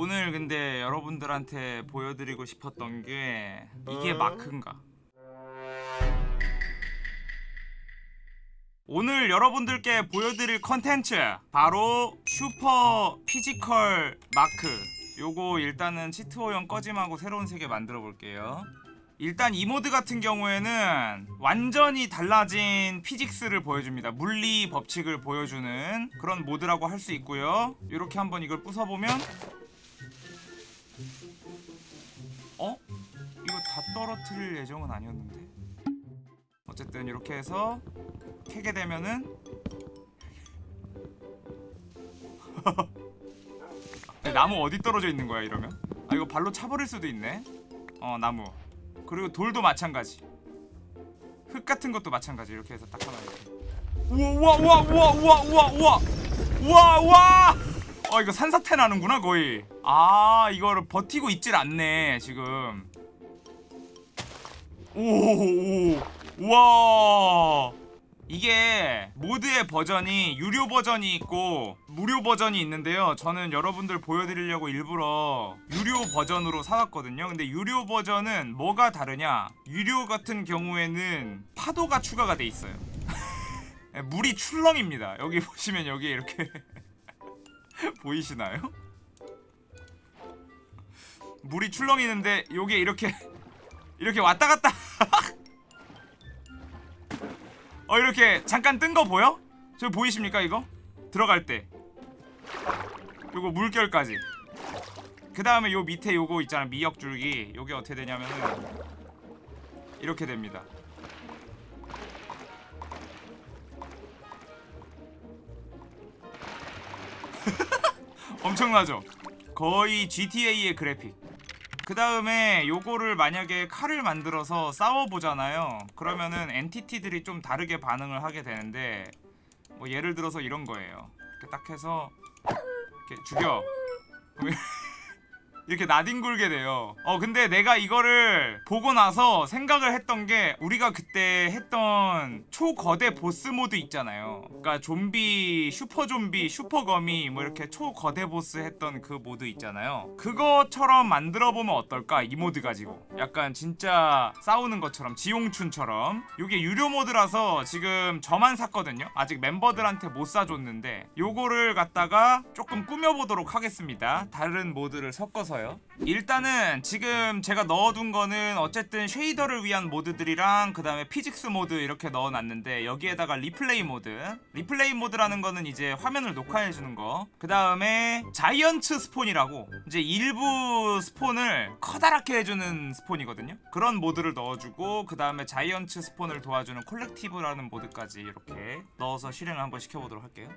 오늘 근데 여러분들한테 보여드리고 싶었던 게 이게 마크인가? 오늘 여러분들께 보여드릴 컨텐츠 바로 슈퍼 physical 마크. 요거 일단은 치트 허용 꺼짐하고 새로운 세계 만들어 볼게요. 일단 이 모드 같은 경우에는 완전히 달라진 physics를 보여줍니다. 물리 법칙을 보여주는 그런 모드라고 할 수 있고요. 이렇게 한번 이걸 부숴보면 다 떨어뜨릴 예정은 아니었는데. 어쨌든 이렇게 해서 캐게 되면은 나무 어디 떨어져 있는 거야 이러면? 아 이거 발로 차버릴 수도 있네. 어 나무. 그리고 돌도 마찬가지. 흙 같은 것도 마찬가지. 이렇게 해서 딱 하나 이렇게. 우와 우와 우와 우와 우와 우와. 우와 우와. 어 이거 산사태 나는구나 거의. 아 이거를 버티고 있질 않네 지금 오오 우와. 이게 모드의 버전이 유료 버전이 있고 무료 버전이 있는데요. 저는 여러분들 보여드리려고 일부러 유료 버전으로 사왔거든요. 근데 유료 버전은 뭐가 다르냐? 유료 같은 경우에는 파도가 추가가 돼 있어요. 물이 출렁입니다. 여기 보시면 여기 이렇게 보이시나요? 물이 출렁이는데 요게 이렇게 이렇게 왔다 갔다 어 이렇게 잠깐 뜬 거 보여? 저 보이십니까 이거? 들어갈 때 요거 물결까지 그 다음에 요 밑에 요거 있잖아 미역줄기 요게 어떻게 되냐면은 이렇게 됩니다 엄청나죠? 거의 GTA의 그래픽 그 다음에 요거를 만약에 칼을 만들어서 싸워보잖아요. 그러면은 entity들이 좀 다르게 반응을 하게 되는데 뭐 예를 들어서 이런 거예요. 이렇게 딱 해서 이렇게 죽여 이렇게 나뒹굴게 돼요. 어 근데 내가 이거를 보고 나서 생각을 했던 게 우리가 그때 했던 초거대 보스 모드 있잖아요. 그러니까 좀비 슈퍼 좀비 슈퍼 거미 뭐 이렇게 초거대 보스 했던 그 모드 있잖아요. 그거처럼 만들어보면 어떨까? 이 모드 가지고. 약간 진짜 싸우는 것처럼 지용춘처럼. 이게 유료 모드라서 지금 저만 샀거든요. 아직 멤버들한테 못 사줬는데 요거를 갖다가 조금 꾸며보도록 하겠습니다. 다른 모드를 섞어서 있어요? 일단은 지금 제가 넣어둔 거는 어쨌든 shader를 위한 모드들이랑 그 다음에 physics 모드 이렇게 넣어놨는데 여기에다가 리플레이 모드. 리플레이 모드라는 거는 이제 화면을 녹화해주는 거그 다음에 Giants Spawn이라고 이제 일부 spawn을 커다랗게 해주는 spawn이거든요. 그런 모드를 넣어주고 그 다음에 Giants Spawn을 도와주는 Collective라는 모드까지 이렇게 넣어서 실행을 한번 시켜보도록 할게요.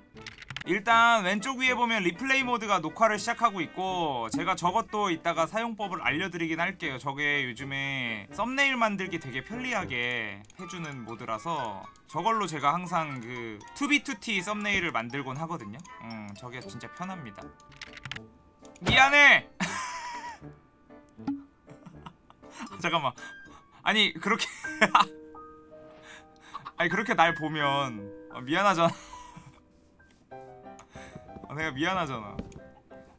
일단 왼쪽 위에 보면 리플레이 모드가 녹화를 시작하고 있고 제가 저것 도 이따가 사용법을 알려드리긴 할게요. 저게 요즘에 썸네일 만들기 되게 편리하게 해주는 모드라서 저걸로 제가 항상 그 2B2T 썸네일을 만들곤 하거든요. 음 저게 진짜 편합니다. 미안해! 잠깐만. 아니 그렇게 아니 그렇게 날 보면 어, 미안하잖아. 아, 내가 미안하잖아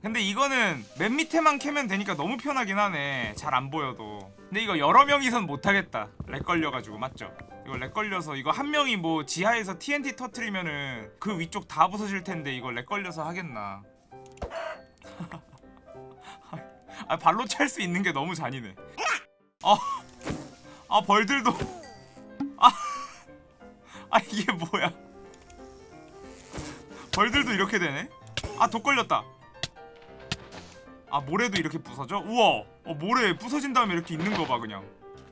근데 이거는 맨 밑에만 캐면 되니까 너무 편하긴 하네. 잘 안 보여도. 근데 이거 여러 명이선 못하겠다. 렉 걸려가지고 맞죠? 이거 렉 걸려서 이거 한 명이 뭐 지하에서 TNT 터트리면은 그 위쪽 다 부서질 텐데 이거 렉 걸려서 하겠나? 아 발로 찰 수 있는 게 너무 잔인해. 어, 아 벌들도. 아, 아 이게 뭐야? 벌들도 이렇게 되네? 아 독 걸렸다 아 모래도 이렇게 부서져? 우와. 어, 모래 부서진 다음에 이렇게 있는 거 봐 그냥.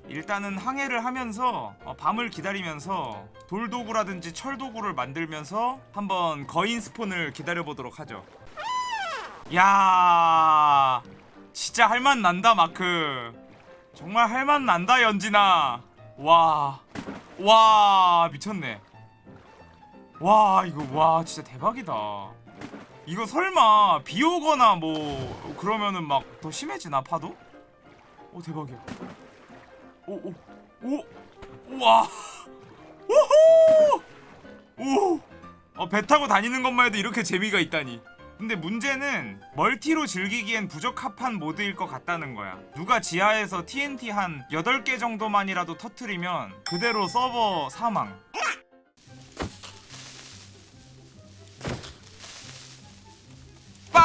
일단은 항해를 하면서 어, 밤을 기다리면서 돌도구라든지 철도구를 만들면서 한번 거인 스폰을 기다려보도록 하죠. 야 진짜 할맛 난다 마크. 정말 할맛 난다 연진아. 와와 미쳤네. 와 이거 와 진짜 대박이다 이거 설마 비 오거나 뭐 그러면은 막 더 심해지나 파도? 오 대박이야. 오오 오 우와! 오호 오배 타고 다니는 것만 해도 이렇게 재미가 있다니. 근데 문제는 멀티로 즐기기엔 부적합한 모드일 것 같다는 거야. 누가 지하에서 TNT 한 8개 정도만이라도 터트리면 그대로 서버 사망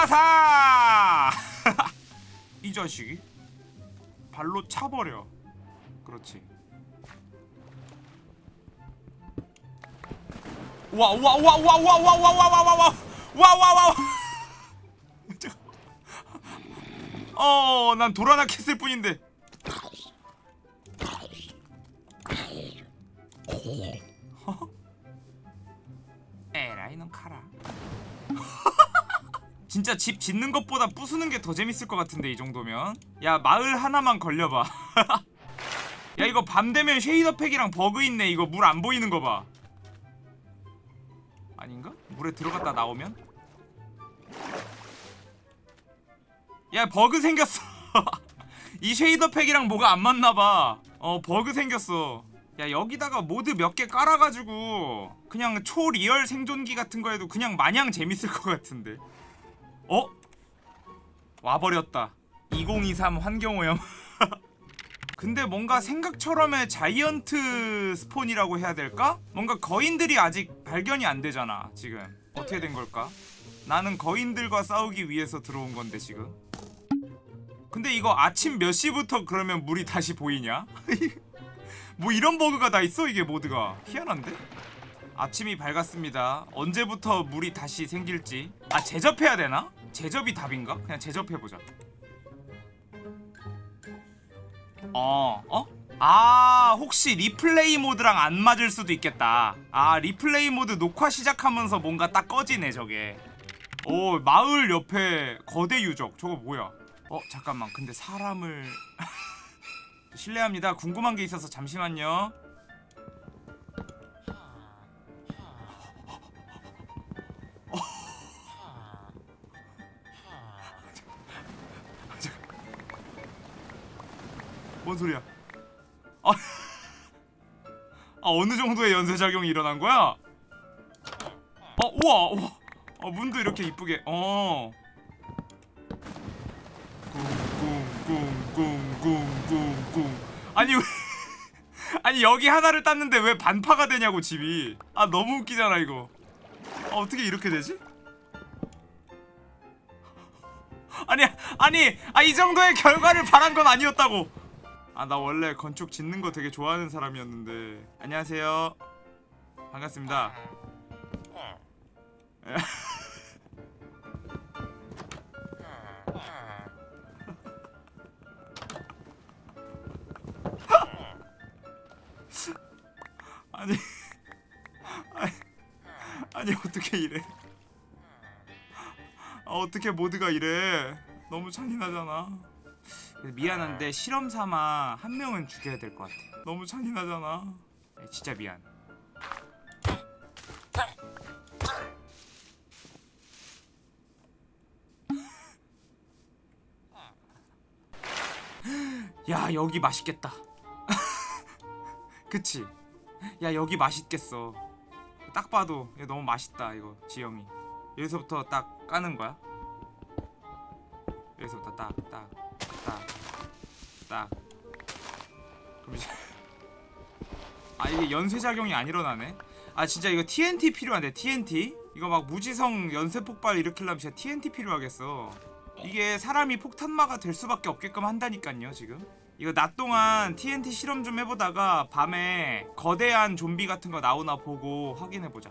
빠사! 이 자식이 발로 차버려 그렇지 와와와와와와와와와와와와와와와 어난 돌아나겠을 뿐인데 어? 에라이 넌 카라 진짜 집 짓는 것보다 부수는 게 더 재밌을 것 같은데 이 정도면. 야 마을 하나만 걸려봐. 야 이거 밤 되면 shader pack이랑 버그 있네. 이거 물 안 보이는 거봐. 아닌가? 물에 들어갔다 나오면? 야 버그 생겼어. 이 shader pack이랑 뭐가 안 맞나봐. 어 버그 생겼어. 야 여기다가 모드 몇 개 깔아가지고 그냥 초리얼 생존기 같은 거 해도 그냥 마냥 재밌을 것 같은데 어? 와버렸다 2023 환경오염 근데 뭔가 생각처럼의 자이언트 스폰이라고 해야 될까? 뭔가 거인들이 아직 발견이 안 되잖아 지금 어떻게 된 걸까? 나는 거인들과 싸우기 위해서 들어온 건데 지금 근데 이거 아침 몇 시부터 그러면 물이 다시 보이냐? 뭐 이런 버그가 다 있어 이게 모드가 희한한데? 아침이 밝았습니다 언제부터 물이 다시 생길지 아 재접해야 되나? 재접이 답인가? 그냥 재접해보자 어, 어? 아, 혹시 리플레이 모드랑 안 맞을 수도 있겠다. 아, 리플레이 모드 녹화 시작하면서 뭔가 딱 꺼지네, 저게. 오, 마을 옆에 거대 유적. 저거 뭐야? 어, 잠깐만. 근데 사람을... 실례합니다. 궁금한 게 있어서 잠시만요. 뭔 소리야? 아, 아 어느 정도의 연쇄 작용이 일어난 거야? 어 우와, 우와. 어 문도 이렇게 이쁘게 어. 꿍꿍꿍꿍꿍꿍 아니 왜 아니 여기 하나를 땄는데 왜 반파가 되냐고 집이 아 너무 웃기잖아 이거 아, 어떻게 이렇게 되지? 아니 아니 아 이 정도의 결과를 바란 건 아니었다고 아 나 원래 건축 짓는 거 되게 좋아하는 사람이었는데. 안녕하세요. 반갑습니다. 아니 아니, 아니 어떻게 이래? 아 어떻게 모드가 이래? 너무 잔인하잖아 미안한데 실험 삼아 한 명은 죽여야 될 것 같아. 너무 잔인하잖아. 에, 진짜 미안. 야 여기 맛있겠다. 그치? 야 여기 맛있겠어. 딱 봐도 이거 너무 맛있다 이거 지영이. 여기서부터 딱 까는 거야? 여기서부터 딱딱 딱딱 그럼 이제 아 이게 연쇄작용이 안 일어나네. 아 진짜 이거 TNT 필요한데 TNT 이거 막 무지성 연쇄 폭발 일으키려면 진짜 TNT 필요하겠어. 이게 사람이 폭탄마가 될 수밖에 없게끔 한다니깐요 지금. 이거 낮 동안 TNT 실험 좀 해보다가 밤에 거대한 좀비 같은 거 나오나 보고 확인해보자.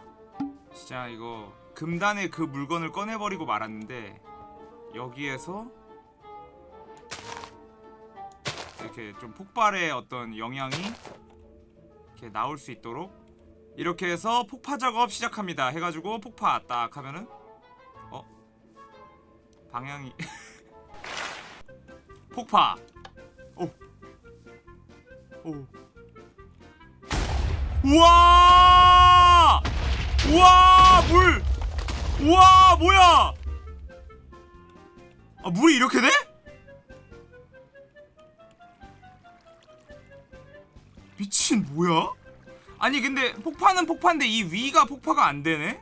진짜 이거 금단의 그 물건을 꺼내버리고 말았는데 여기에서 이렇게 좀 폭발의 어떤 영향이 이렇게 나올 수 있도록 이렇게 해서 폭파 작업 시작합니다 해가지고 폭파 딱 하면은 어? 방향이 폭파 오. 오. 우와! 우와, 물! 우와, 뭐야! 아, 물이 이렇게 돼? 미친 뭐야? 아니 근데 폭파는 폭파인데 이 위가 폭파가 안 되네?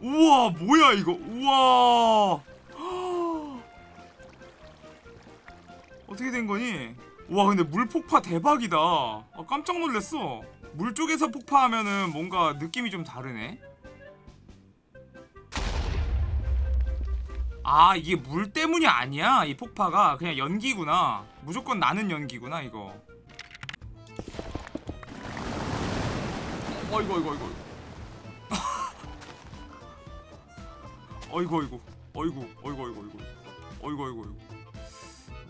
우와 뭐야 이거? 우와. 어떻게 된 거니? 와 근데 물 폭파 대박이다. 아, 깜짝 놀랐어. 물 쪽에서 폭파하면은 뭔가 느낌이 좀 다르네. 아 이게 물 때문이 아니야? 이 폭파가? 그냥 연기구나. 무조건 나는 연기구나 이거 어이구 어이구 어이구. 어이구 어이구. 어이구 어이구 어이구 어이구. 어이구 어이구 어이구.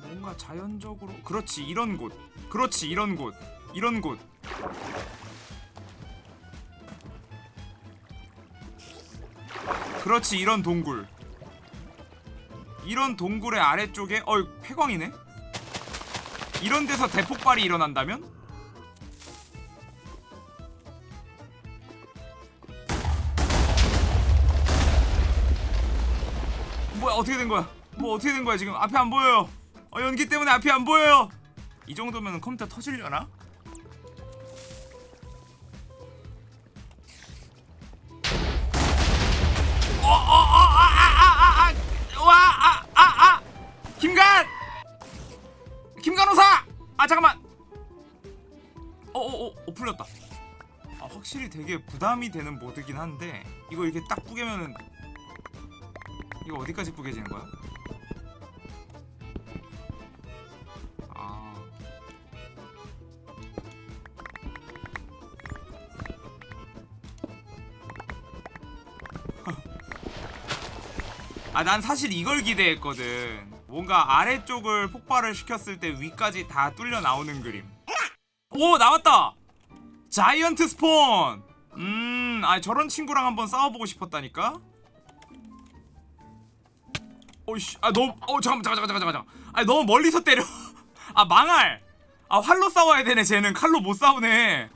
뭔가 자연적으로 그렇지 이런 곳. 그렇지 이런 곳. 이런 곳. 그렇지 이런 동굴. 이런 동굴의 아래쪽에 어이 폐광이네? 이런 데서 대폭발이 일어난다면? 어떻게 된 거야? 뭐 어떻게 된 거야 지금? 앞에 안 보여요. 어, 연기 때문에 앞이 안 보여요. 이 정도면 컴퓨터 터질려나? 어, 아, 어어어 어, 풀렸다. 아 되게 부담이 되는 모드긴 한데 이거 이렇게 딱 뿌개면은 이거 어디까지 뿌개지는 거야? 아 아, 난 사실 이걸 기대했거든. 뭔가 아래쪽을 폭발을 시켰을 때 위까지 다 뚫려 나오는 그림. 오, 나왔다! 자이언트 스폰! 음, 아, 저런 친구랑 한번 싸워보고 싶었다니까? 어이씨, 아, 너무, 어, 잠깐만, 잠깐만, 잠깐만, 잠깐만. 아, 너무 멀리서 때려. 아, 망할! 아, 활로 싸워야 되네, 쟤는. 칼로 못 싸우네.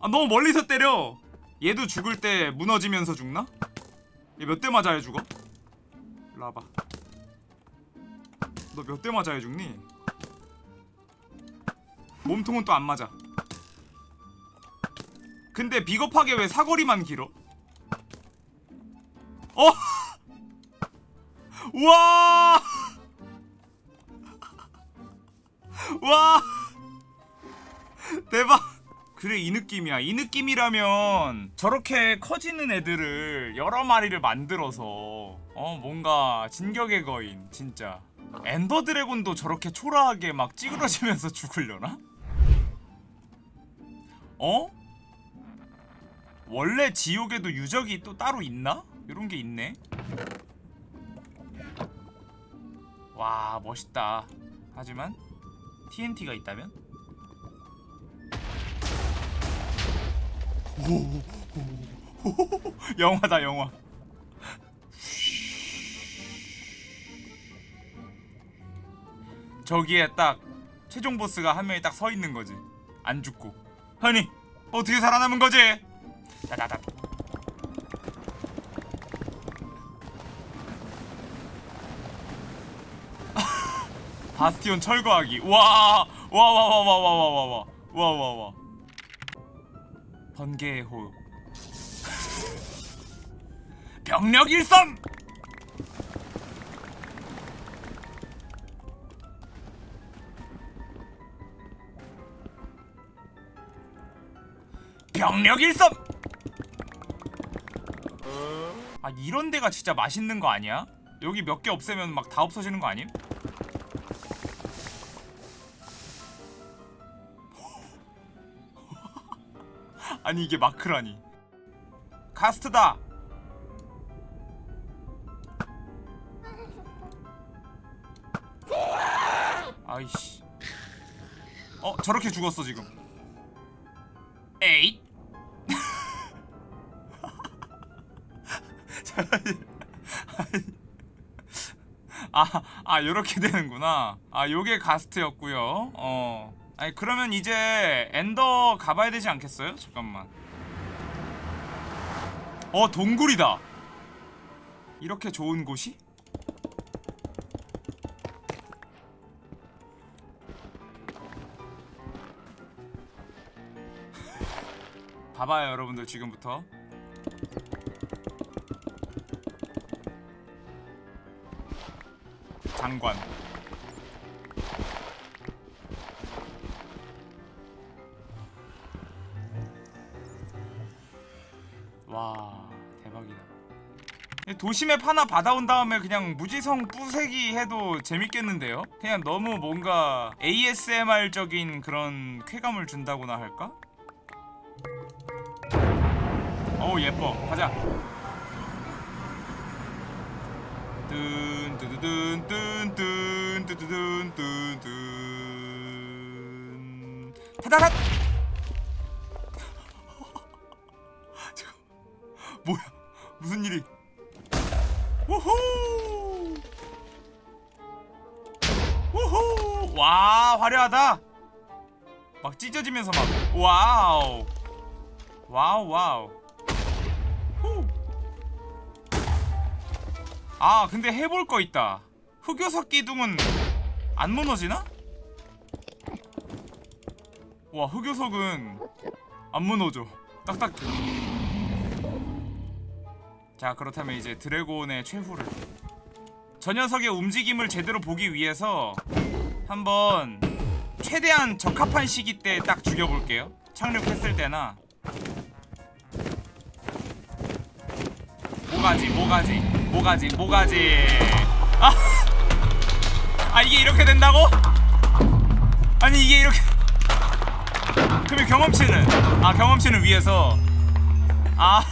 아, 너무 멀리서 때려. 얘도 죽을 때 무너지면서 죽나? 얘 몇 대 맞아야 죽어? 일로 와봐 너 몇 대 맞아야 죽니? 몸통은 또 안 맞아 근데 비겁하게 왜 사거리만 길어? 어? 우와 와 대박 그래 이 느낌이야 이 느낌이라면 저렇게 커지는 애들을 여러 마리를 만들어서 어 뭔가 진격의 거인 진짜 엔더 드래곤도 저렇게 초라하게 막 찌그러지면서 죽으려나? 어? 원래 지옥에도 유적이 또 따로 있나? 이런 게 있네 와 멋있다. 하지만 TNT가 있다면? 영화다 영화. 저기에 딱 최종 보스가 한 명이 딱 서 있는 거지. 안 죽고. 아니 어떻게 살아남은 거지? 다다다 바스티온 철거하기 와와와와와 와 와 와 와 와 와 와, 와, 와. 번개의 호흡 병력 일선 병력 일선 아 이런 데가 진짜 맛있는 거 아니야? 여기 몇 개 없애면 막 다 없어지는 거 아님? 아니 이게 마크라니 카스트다 아이씨 어 저렇게 죽었어 지금 에잇 아, 아, 요렇게 되는구나. 아, 요게 가스트였고요. 어. 아니 그러면 이제 엔더 가봐야 되지 않겠어요? 잠깐만 어 동굴이다 이렇게 좋은 곳이? 봐봐요 여러분들 지금부터 장관 도심맵 하나 받아온 다음에 그냥 무지성 뿌세기 해도 재밌겠는데요? 그냥 너무 뭔가 ASMR적인 그런 쾌감을 준다고나 할까? 어우 예뻐. 가자. 뜬뜬 타다닥! 뭐야? 무슨 일이 우후! 우후! 와 화려하다. 막 찢어지면서 막 와우. 와우 와우. 후. 아 근데 해볼 거 있다. 흑요석 기둥은 안 무너지나? 와 흑요석은 안 무너져. 딱딱 자 그렇다면 이제 드래곤의 최후를. 저 녀석의 움직임을 제대로 보기 위해서 한번 최대한 적합한 시기 때 딱 죽여볼게요. 착륙했을 때나. 뭐가지 뭐가지 뭐가지 뭐가지. 아, 아 이게 이렇게 된다고? 아니 이게 이렇게. 그러면 경험치는? 아 경험치는 위에서. 아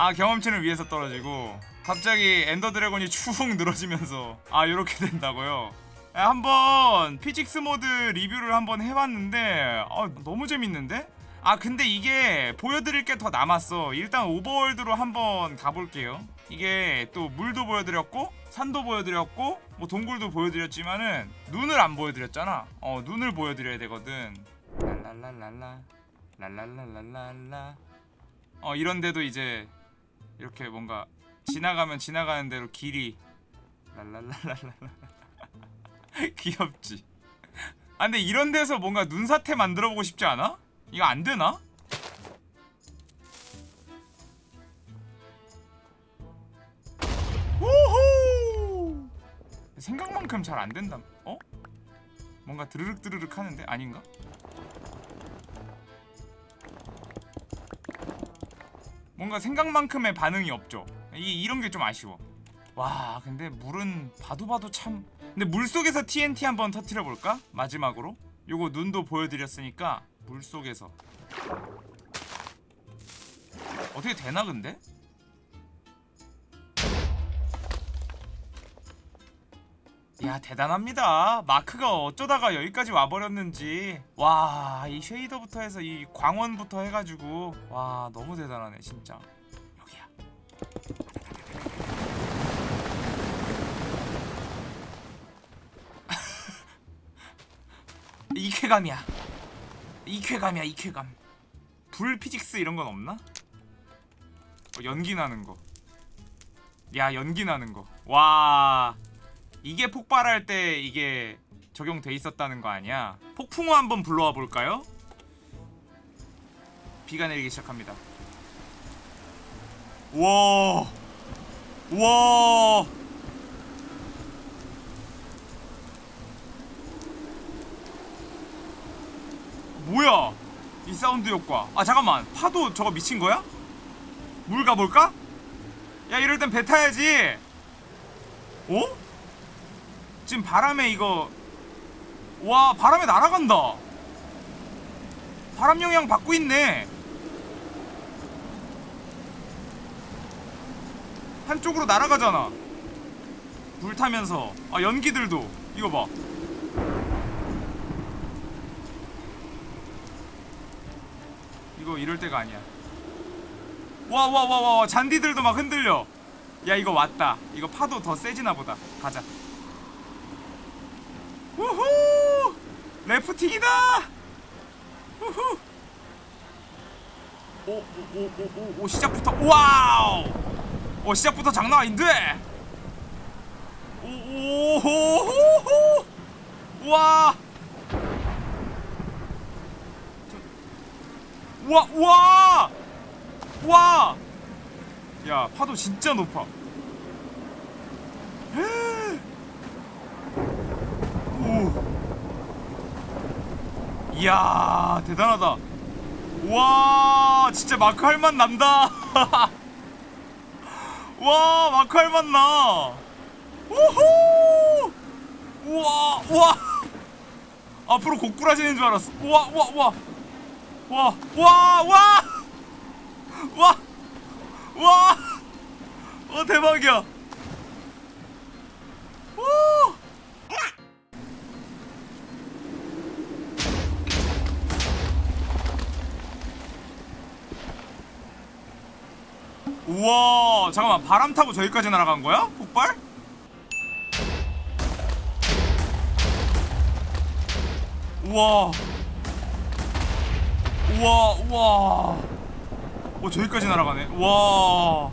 아 경험치는 위에서 떨어지고 갑자기 엔더 드래곤이 추훅 늘어지면서 아 요렇게 된다고요? 야, 한번 피직스 모드 리뷰를 한번 해봤는데 아, 너무 재밌는데? 아 근데 이게 보여드릴 게 더 남았어. 일단 오버월드로 한번 가볼게요. 이게 또 물도 보여드렸고 산도 보여드렸고 뭐 동굴도 보여드렸지만은 눈을 안 보여드렸잖아. 어 눈을 보여드려야 되거든. 랄랄랄랄라 랄랄랄랄라. 어 이런데도 이제 이렇게 뭔가 지나가면 지나가는 대로 길이 랄랄랄랄라 귀엽지 아 근데 이런 데서 뭔가 눈사태 만들어보고 싶지 않아? 이거 안 되나? 우후! 생각만큼 잘 안 된다. 어? 뭔가 드르륵 드르륵 하는데 아닌가? 뭔가 생각만큼의 반응이 없죠. 이 이런 게 좀 아쉬워. 와, 근데 물은 봐도 봐도 참. 근데 물 속에서 TNT 한번 터트려 볼까? 마지막으로. 요거 눈도 보여드렸으니까 물 속에서 어떻게 되나 근데? 야 대단합니다. 마크가 어쩌다가 여기까지 와버렸는지. 와 이 쉐이더부터 해서 이 광원부터 해가지고. 와 너무 대단하네 진짜. 여기야. 이 쾌감이야. 이 쾌감이야 이 쾌감. 불 피직스 이런 건 없나? 어, 연기 나는 거. 야 연기 나는 거. 와 이게 폭발할 때 이게 적용돼 있었다는 거 아니야? 폭풍우 한번 불러와 볼까요? 비가 내리기 시작합니다. 와, 와. 뭐야? 이 사운드 효과. 아 잠깐만. 파도 저거 미친 거야? 물 가볼까? 야 이럴 땐 배 타야지. 어? 지금 바람에 이거 와 바람에 날아간다. 바람 영향 받고 있네. 한쪽으로 날아가잖아. 물 타면서 아 연기들도 이거 봐. 이거 이럴 때가 아니야. 와 와 와 와 잔디들도 막 흔들려. 야 이거 왔다. 이거 파도 더 세지나 보다. 가자. 우후! 래프팅이다. 우후! 오오 오 오 오 시작부터 와우! 오 시작부터 장난 아닌데. 오오호호! 와! 와, 와! 와! 야, 파도 진짜 높아. 이야 대단하다. 와 진짜 마크 할 맛 난다. 와 마크 할 맛 나. 우후! 우와 우와. 앞으로 고꾸라지는 줄 알았어. 우와 우와 우와. 와와 와. 와. 와. 어 대박이야. 오 우와 잠깐만. 바람 타고 저기까지 날아간 거야? 폭발? 우와. 우와 우와. 어 저기까지 날아가네. 와